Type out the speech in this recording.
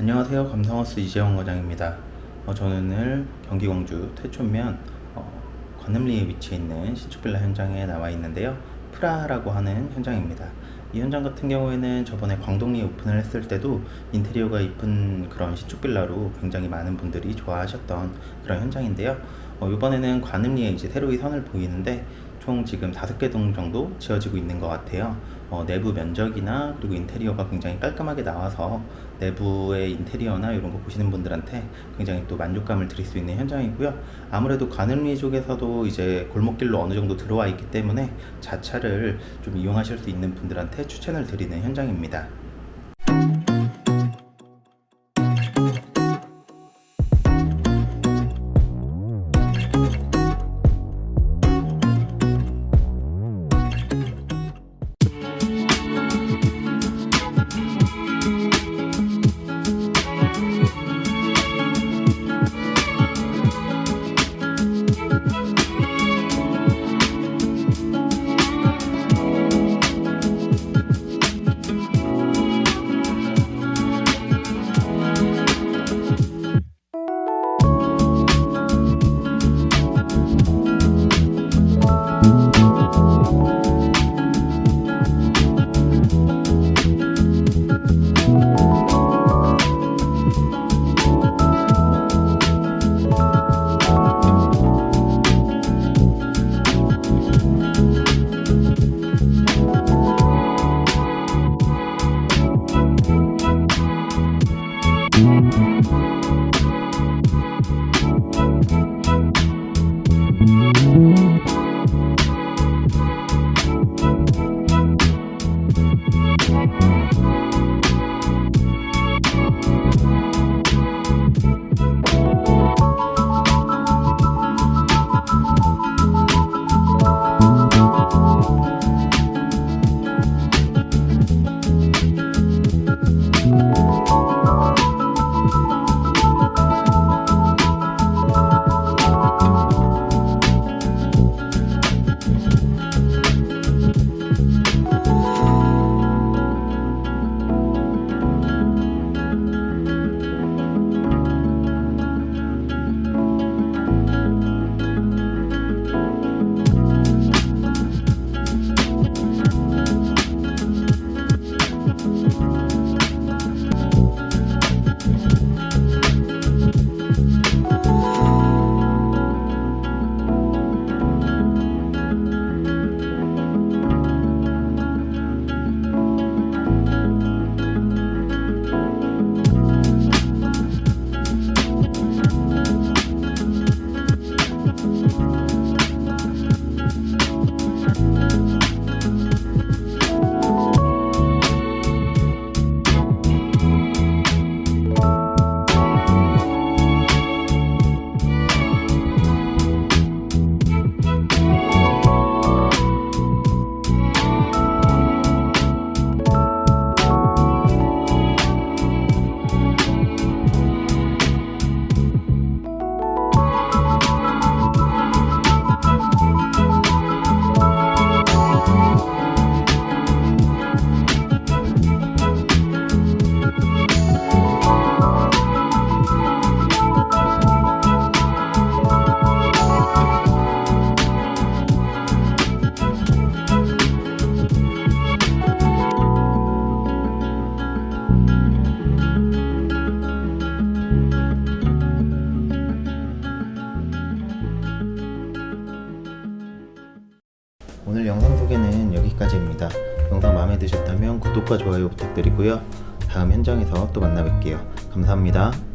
안녕하세요. 감성하우스 이재원 과장입니다. 어, 저는 오늘 경기 광주 태촌면 어, 관음리에 위치해 있는 신축빌라 현장에 나와 있는데요. 프라라고 하는 현장입니다. 이 현장 같은 경우에는 저번에 광동리에 오픈을 했을 때도 인테리어가 이쁜 그런 신축빌라로 굉장히 많은 분들이 좋아하셨던 그런 현장인데요. 어, 이번에는 관음리에 이제 새로이 선을 보이는데 총 지금 다섯 개 동 정도 지어지고 있는 것 같아요. 어, 내부 면적이나 그리고 인테리어가 굉장히 깔끔하게 나와서 내부의 인테리어나 이런 거 보시는 분들한테 굉장히 또 만족감을 드릴 수 있는 현장이고요. 아무래도 관음리 쪽에서도 이제 골목길로 어느 정도 들어와 있기 때문에 자차를 좀 이용하실 수 있는 분들한테 추천을 드리는 현장입니다 오늘 영상 소개는 여기까지입니다. 영상 마음에 드셨다면 구독과 좋아요 부탁드리고요. 다음 현장에서 또 만나 뵐게요. 감사합니다.